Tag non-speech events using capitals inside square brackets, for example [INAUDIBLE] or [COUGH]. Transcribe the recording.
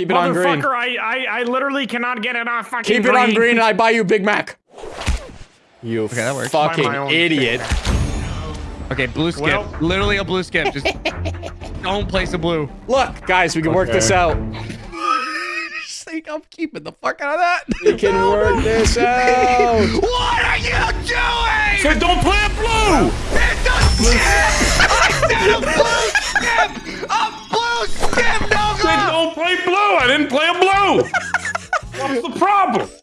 Keep it on green. Motherfucker, I, I, I literally cannot get it on fucking Keep it on green and I buy you Big Mac. You that works. Fucking idiot. Okay, blue skip. Well- Literally a blue skip. Just [LAUGHS] don't place a blue. Look, guys, we can work this out. [LAUGHS] Say I'm keeping the fuck out of that. We can work this [LAUGHS] out. What are you doing? So don't play a blue! I didn't play a blue! [LAUGHS] What's the problem?